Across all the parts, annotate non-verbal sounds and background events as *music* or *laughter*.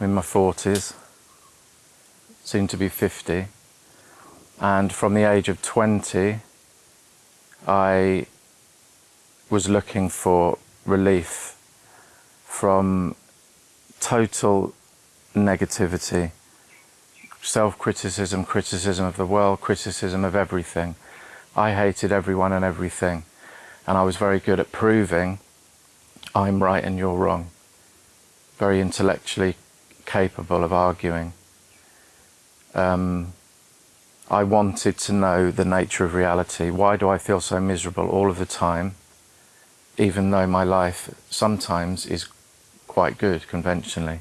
I'm in my 40s, soon to be 50. And from the age of 20, I was looking for relief from total negativity, self-criticism, criticism of the world, criticism of everything. I hated everyone and everything. And I was very good at proving I'm right and you're wrong. Very intellectually capable of arguing. Um, I wanted to know the nature of reality. Why do I feel so miserable all of the time, even though my life sometimes is quite good conventionally?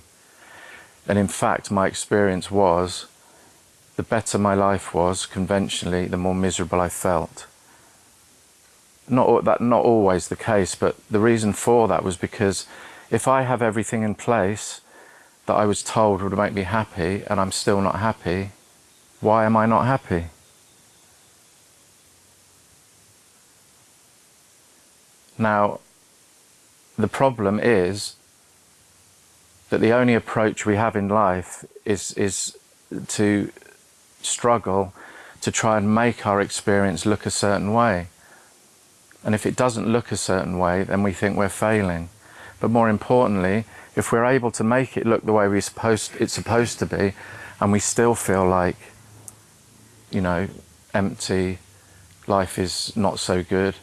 And in fact, my experience was the better my life was conventionally, the more miserable I felt. Not that not always the case, but the reason for that was because if I have everything in place that I was told would make me happy and I'm still not happy, why am I not happy? Now, the problem is that the only approach we have in life is, is to struggle to try and make our experience look a certain way. And if it doesn't look a certain way, then we think we're failing. But more importantly, if we're able to make it look the way we supposed, it's supposed to be, and we still feel like, you know, empty, life is not so good.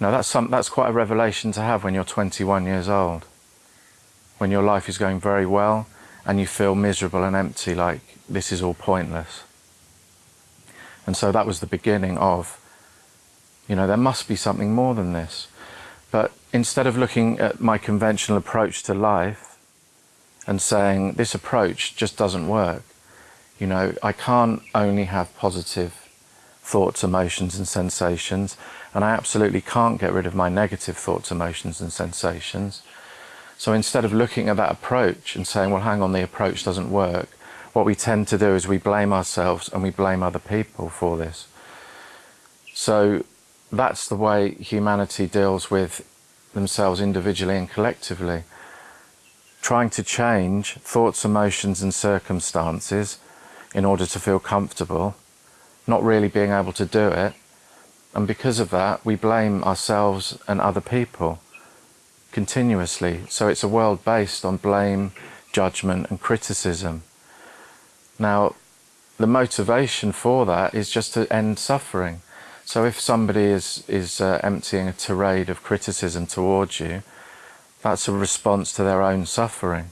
Now that's, some, that's quite a revelation to have when you're 21 years old. When your life is going very well and you feel miserable and empty, like this is all pointless. And so that was the beginning of, you know, there must be something more than this. But instead of looking at my conventional approach to life and saying this approach just doesn't work, you know, I can't only have positive thoughts, emotions and sensations, and I absolutely can't get rid of my negative thoughts, emotions and sensations. So instead of looking at that approach and saying, well, hang on, the approach doesn't work, what we tend to do is we blame ourselves and we blame other people for this. So that's the way humanity deals with themselves individually and collectively. Trying to change thoughts, emotions and circumstances in order to feel comfortable, not really being able to do it. And because of that, we blame ourselves and other people continuously. So it's a world based on blame, judgment and criticism. Now, the motivation for that is just to end suffering. So if somebody is, is uh, emptying a tirade of criticism towards you, that's a response to their own suffering.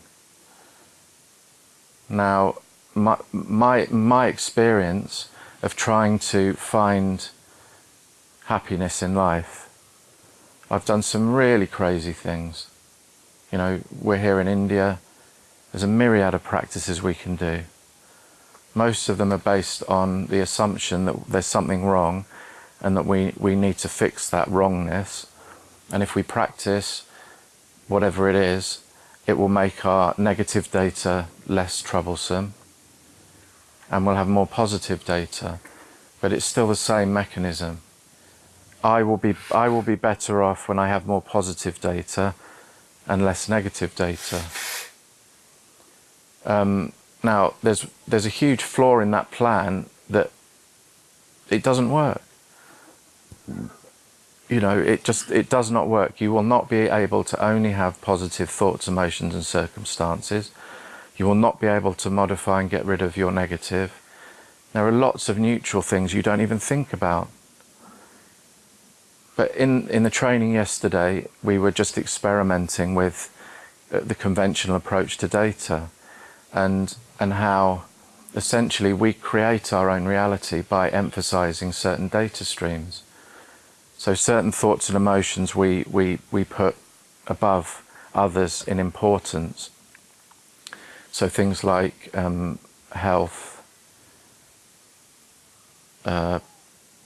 Now, my, my, my experience of trying to find happiness in life, I've done some really crazy things. You know, we're here in India, there's a myriad of practices we can do most of them are based on the assumption that there's something wrong and that we, we need to fix that wrongness. And if we practice whatever it is, it will make our negative data less troublesome and we'll have more positive data. But it's still the same mechanism. I will be, I will be better off when I have more positive data and less negative data. Um, now, there's, there's a huge flaw in that plan that it doesn't work. You know, it just, it does not work. You will not be able to only have positive thoughts, emotions and circumstances. You will not be able to modify and get rid of your negative. There are lots of neutral things you don't even think about. But in, in the training yesterday, we were just experimenting with uh, the conventional approach to data and, and how essentially we create our own reality by emphasizing certain data streams. So certain thoughts and emotions we, we, we put above others in importance. So things like um, health, uh,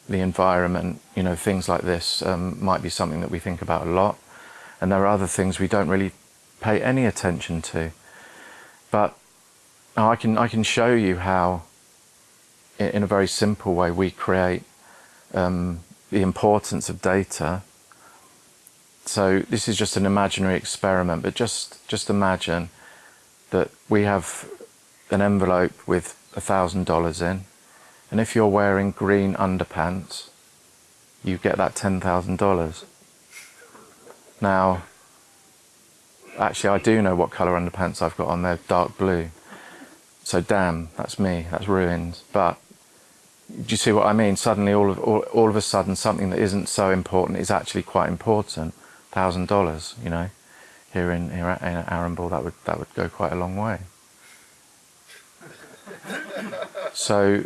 the environment, you know, things like this um, might be something that we think about a lot. And there are other things we don't really pay any attention to. But I can, I can show you how, in a very simple way, we create um, the importance of data. So this is just an imaginary experiment, but just, just imagine that we have an envelope with a thousand dollars in, and if you're wearing green underpants, you get that ten thousand dollars. Now, actually, I do know what colour underpants I've got on. They're dark blue. So damn, that's me. That's ruined. But do you see what I mean? Suddenly, all of all, all of a sudden, something that isn't so important is actually quite important. Thousand dollars, you know, here in here in Arambol, that would that would go quite a long way. So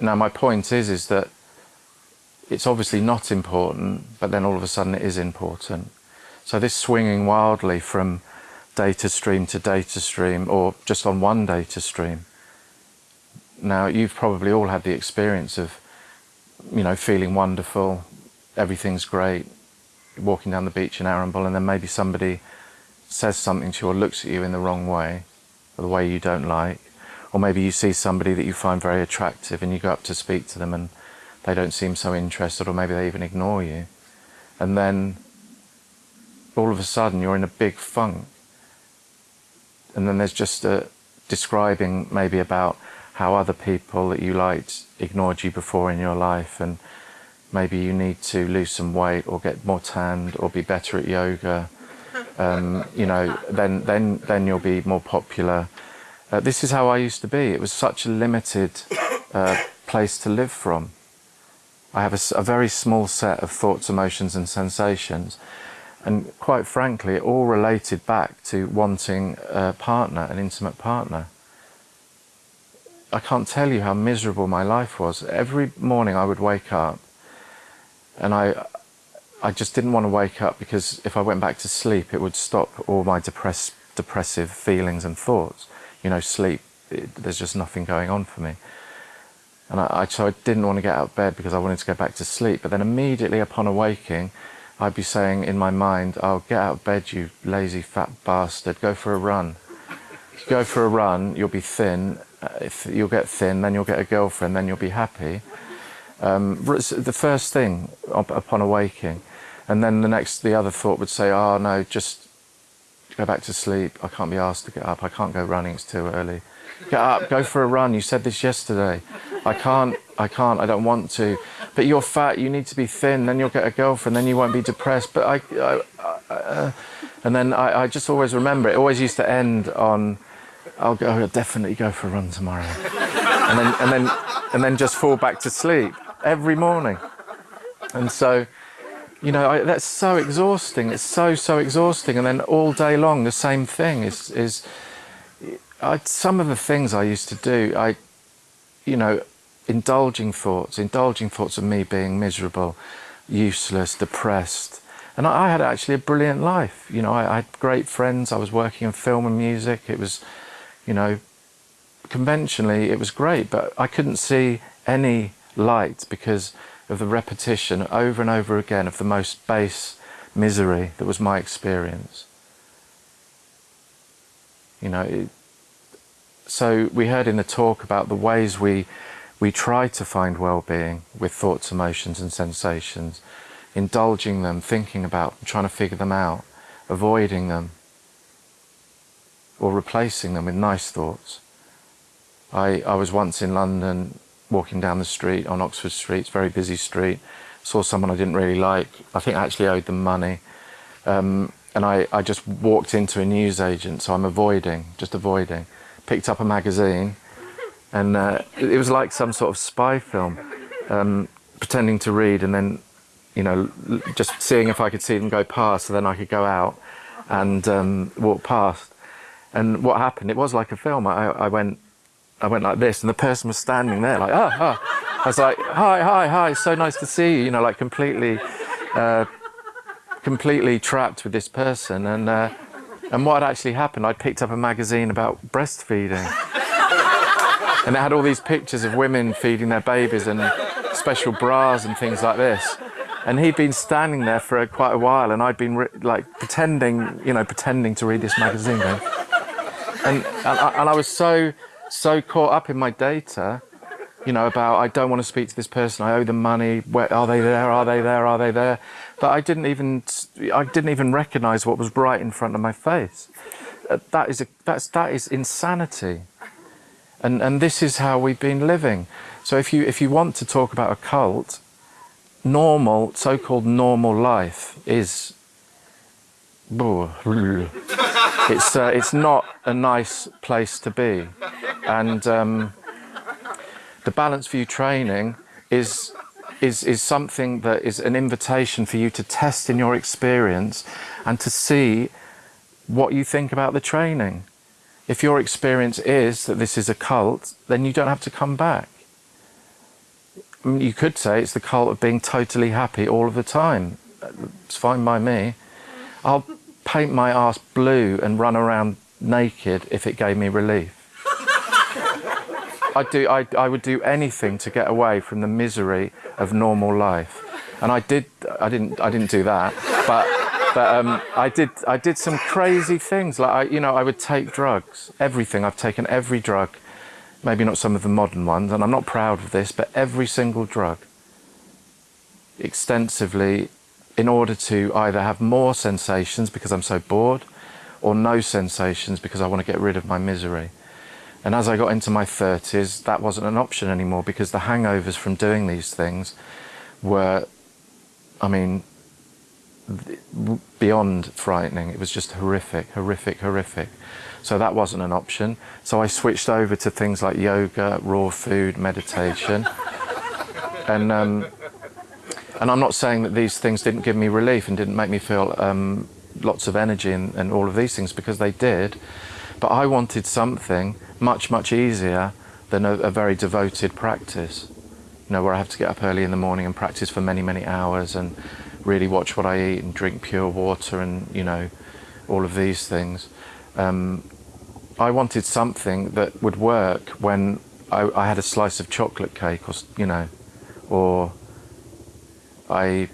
now my point is is that it's obviously not important, but then all of a sudden it is important. So this swinging wildly from data stream to data stream or just on one data stream now, you've probably all had the experience of, you know, feeling wonderful, everything's great, walking down the beach in Arambol, and then maybe somebody says something to you or looks at you in the wrong way, or the way you don't like, or maybe you see somebody that you find very attractive and you go up to speak to them and they don't seem so interested, or maybe they even ignore you. And then all of a sudden you're in a big funk. And then there's just a describing maybe about how other people that you liked ignored you before in your life and maybe you need to lose some weight or get more tanned or be better at yoga. *laughs* Um, you know then then then you'll be more popular. Uh, this is how I used to be. It was such a limited uh, place to live from. I have a, a very small set of thoughts emotions and sensations. And quite frankly it all related back to wanting a partner an intimate partner I can't tell you how miserable my life was. Every morning I would wake up and I, I just didn't want to wake up because if I went back to sleep, it would stop all my depress, depressive feelings and thoughts. You know, sleep, it, there's just nothing going on for me. And I, I, so I didn't want to get out of bed because I wanted to go back to sleep. But then immediately upon awaking, I'd be saying in my mind, oh, get out of bed, you lazy fat bastard, go for a run. If you go for a run, you'll be thin if you'll get thin, then you'll get a girlfriend, then you'll be happy. Um, the first thing upon awaking, and then the next, the other thought would say, "Oh no, just go back to sleep. I can't be asked to get up. I can't go running. It's too early. Get up, go for a run. You said this yesterday. I can't. I can't. I don't want to. But you're fat. You need to be thin. Then you'll get a girlfriend. Then you won't be depressed. But I." I, I uh, and then I, I just always remember it. Always used to end on I'll go. I'll definitely go for a run tomorrow, and then and then and then just fall back to sleep every morning. And so, you know, I, that's so exhausting. It's so so exhausting. And then all day long, the same thing is is. I, some of the things I used to do, I, you know, indulging thoughts, indulging thoughts of me being miserable, useless, depressed. And I, had actually a brilliant life. You know, I, I had great friends. I was working in film and music. It was you know, conventionally it was great, but I couldn't see any light because of the repetition over and over again of the most base misery that was my experience. You know, it, so we heard in the talk about the ways we we try to find well-being with thoughts, emotions and sensations, indulging them, thinking about them, trying to figure them out, avoiding them, or replacing them with nice thoughts. I, I was once in London walking down the street on Oxford Street, it's a very busy street, saw someone I didn't really like. I think I actually owed them money. Um, and I, I just walked into a newsagent, so I'm avoiding, just avoiding. Picked up a magazine, and uh, it was like some sort of spy film, um, pretending to read and then, you know, just seeing if I could see them go past, so then I could go out and um, walk past. And what happened, it was like a film. I, I went I went like this and the person was standing there like, oh, oh. I was like, hi, hi, hi, so nice to see you, you know, like completely, uh, completely trapped with this person. And, uh, and what had actually happened, I'd picked up a magazine about breastfeeding. and it had all these pictures of women feeding their babies and special bras and things like this. And he'd been standing there for quite a while and I'd been like pretending, you know, pretending to read this magazine. Going, and, and, I, and I was so, so caught up in my data, you know, about I don't want to speak to this person, I owe them money, where are they there, are they there, are they there? But I didn't even, I didn't even recognize what was right in front of my face. uh, that is a, that's that is insanity. And and this is how we've been living. So if you if you want to talk about a cult, normal so-called normal life is *laughs* it's uh, it's not a nice place to be, and um, the Balanced View training is is is something that is an invitation for you to test in your experience and to see what you think about the training. If your experience is that this is a cult, then you don't have to come back. I mean, you could say it's the cult of being totally happy all of the time. It's fine by me. I'll paint my ass blue and run around naked if it gave me relief. I'd do, I, I would do anything to get away from the misery of normal life. And I did, I didn't, I didn't do that, but, but um, I did, I did some crazy things. Like, I, you know, I would take drugs, everything. I've taken every drug, maybe not some of the modern ones, and I'm not proud of this, but every single drug extensively in order to either have more sensations because I'm so bored or no sensations because I want to get rid of my misery. And as I got into my 30s, that wasn't an option anymore because the hangovers from doing these things were, I mean, beyond frightening. It was just horrific, horrific, horrific. So that wasn't an option. So I switched over to things like yoga, raw food, meditation. *laughs* and um, and I'm not saying that these things didn't give me relief and didn't make me feel um, lots of energy and, and all of these things because they did. But I wanted something much, much easier than a, a, very devoted practice. You know, where I have to get up early in the morning and practice for many, many hours and really watch what I eat and drink pure water and, you know, all of these things. Um, I wanted something that would work when I, I had a slice of chocolate cake or, you know, or I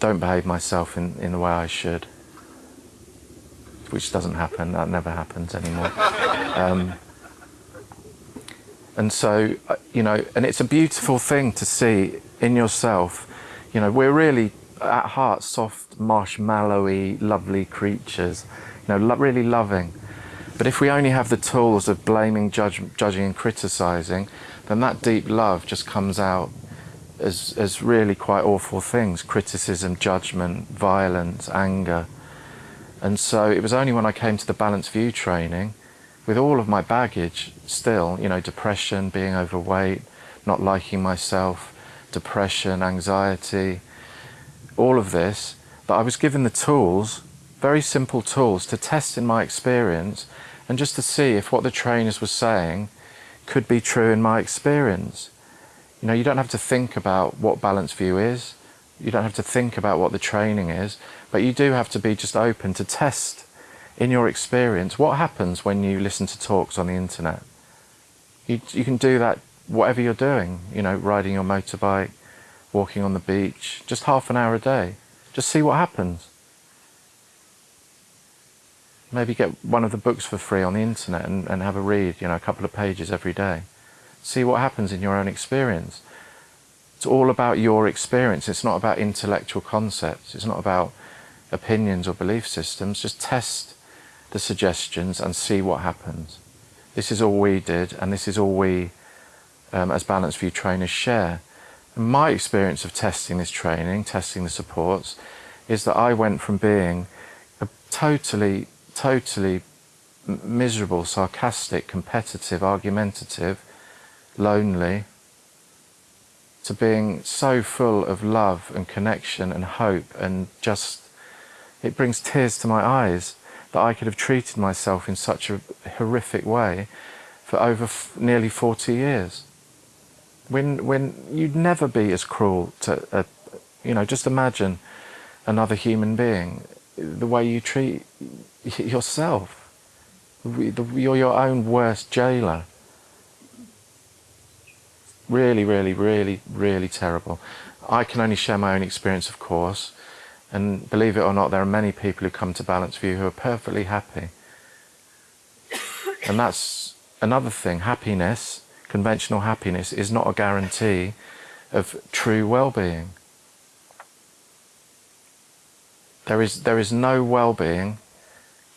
don't behave myself in, in the way I should, which doesn't happen, that never happens anymore. Um, and so, uh, you know, and it's a beautiful thing to see in yourself. You know, we're really at heart soft, marshmallowy, lovely creatures, you know, lo really loving. But if we only have the tools of blaming, judge, judging, and criticizing, then that deep love just comes out as, as really quite awful things criticism, judgment, violence, anger. And so it was only when I came to the Balanced View training, with all of my baggage still, you know, depression, being overweight, not liking myself, depression, anxiety, all of this, that I was given the tools, very simple tools, to test in my experience and just to see if what the trainers were saying could be true in my experience. You know, you don't have to think about what Balanced View is. You don't have to think about what the training is, but you do have to be just open to test in your experience what happens when you listen to talks on the internet. You, you can do that whatever you're doing, you know, riding your motorbike, walking on the beach, just half an hour a day. Just see what happens. Maybe get one of the books for free on the internet and, and have a read, you know, a couple of pages every day. See what happens in your own experience. It's all about your experience. It's not about intellectual concepts. It's not about opinions or belief systems. Just test the suggestions and see what happens. This is all we did, and this is all we, um, as Balanced View trainers, share. And my experience of testing this training, testing the supports, is that I went from being a totally, totally miserable, sarcastic, competitive, argumentative, lonely, to being so full of love and connection and hope and just, it brings tears to my eyes that I could have treated myself in such a horrific way for over nearly 40 years. When, when you'd never be as cruel to, a, you know, just imagine another human being, the way you treat yourself. You're your own worst jailer really, really, really, really terrible. I can only share my own experience, of course, and believe it or not, there are many people who come to Balanced View who are perfectly happy. And that's another thing. Happiness, conventional happiness, is not a guarantee of true well-being. There is, there is no well-being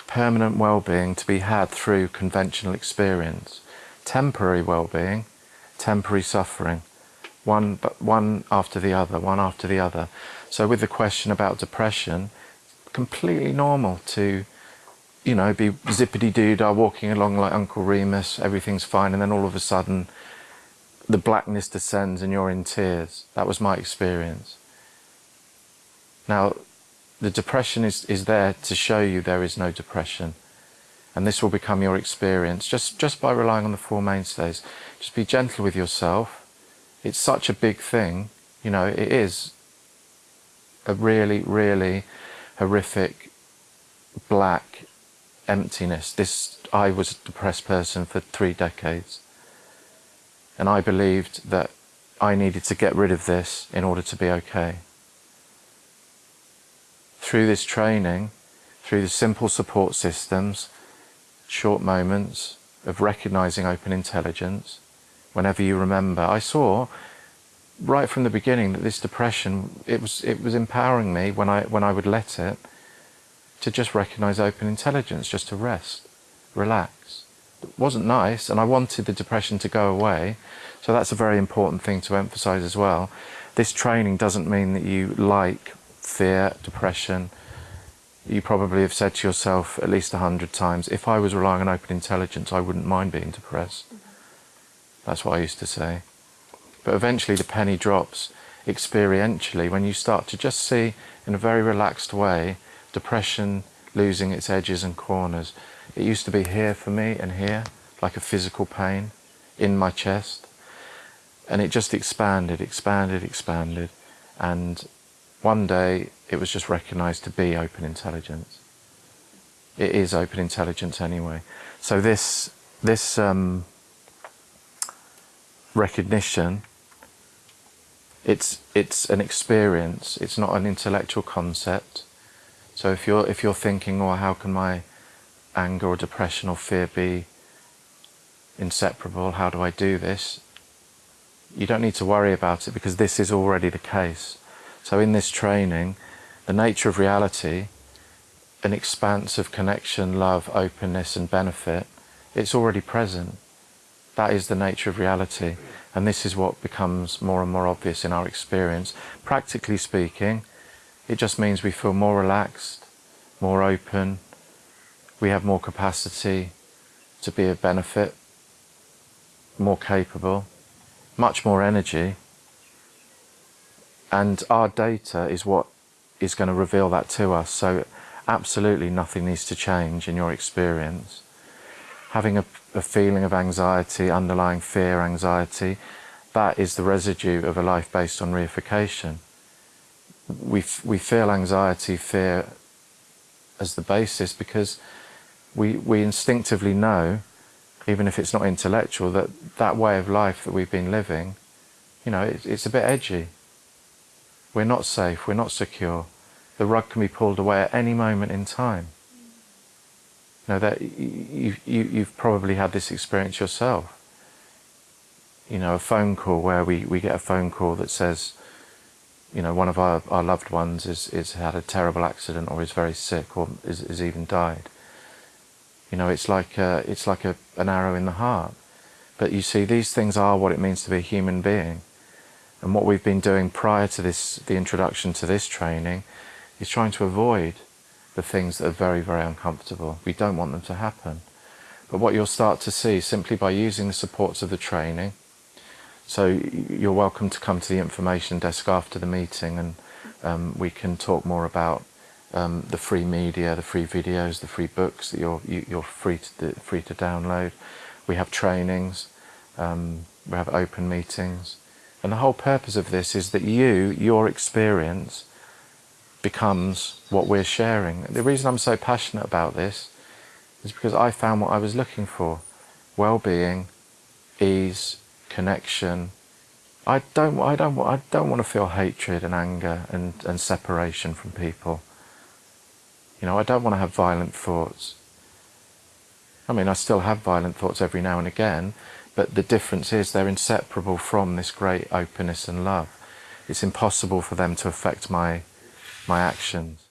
permanent well-being to be had through conventional experience. Temporary well-being, temporary suffering, one, but one after the other, one after the other. So with the question about depression, completely normal to, you know, be zippity-doo-dah walking along like Uncle Remus, everything's fine, and then all of a sudden the blackness descends and you're in tears. That was my experience. Now, the depression is, is there to show you there is no depression. And this will become your experience just, just by relying on the Four Mainstays. Just be gentle with yourself. It's such a big thing. You know, it is a really, really horrific, black emptiness. This, I was a depressed person for three decades. And I believed that I needed to get rid of this in order to be okay. Through this training, through the simple support systems, short moments of recognizing open intelligence, whenever you remember, I saw right from the beginning that this depression, it was, it was empowering me when I, when I would let it to just recognize open intelligence, just to rest, relax. It wasn't nice, and I wanted the depression to go away. So that's a very important thing to emphasize as well. This training doesn't mean that you like fear, depression. You probably have said to yourself at least a hundred times, if I was relying on open intelligence, I wouldn't mind being depressed. That's what I used to say. But eventually the penny drops experientially when you start to just see in a very relaxed way depression losing its edges and corners. It used to be here for me and here, like a physical pain in my chest. And it just expanded, expanded, expanded. And one day it was just recognized to be open intelligence. It is open intelligence anyway. So this, this um, recognition, it's, it's an experience, it's not an intellectual concept. So if you're, if you're thinking, oh, how can my anger or depression or fear be inseparable? How do I do this? You don't need to worry about it because this is already the case. So in this training, the nature of reality, an expanse of connection, love, openness and benefit, it's already present. That is the nature of reality. And this is what becomes more and more obvious in our experience. Practically speaking, it just means we feel more relaxed, more open, we have more capacity to be of benefit, more capable, much more energy. And our data is what is going to reveal that to us. So absolutely nothing needs to change in your experience. Having a, a feeling of anxiety, underlying fear, anxiety, that is the residue of a life based on reification we, we feel anxiety, fear as the basis because we, we instinctively know, even if it's not intellectual, that that way of life that we've been living, you know, it, it's a bit edgy. We're not safe, we're not secure. The rug can be pulled away at any moment in time. Know, that you, you, you've probably had this experience yourself. You know, a phone call where we, we get a phone call that says, you know, one of our, our loved ones is, is had a terrible accident or is very sick or is, is even died. You know, it's like, a, it's like a, an arrow in the heart. But you see, these things are what it means to be a human being. And what we've been doing prior to this, the introduction to this training, is trying to avoid the things that are very, very uncomfortable. We don't want them to happen. But what you'll start to see simply by using the supports of the training, so you're welcome to come to the information desk after the meeting and um, we can talk more about um, the free media, the free videos, the free books that you're, you, are you are free to, free to download. We have trainings, um, we have open meetings. And the whole purpose of this is that you, your experience, becomes what we're sharing. The reason I'm so passionate about this is because I found what I was looking for. Well-being, ease, connection. I don't, I don't, I don't want to feel hatred and anger and, and separation from people. You know, I don't want to have violent thoughts. I mean, I still have violent thoughts every now and again, but the difference is they're inseparable from this great openness and love. It's impossible for them to affect my, my actions.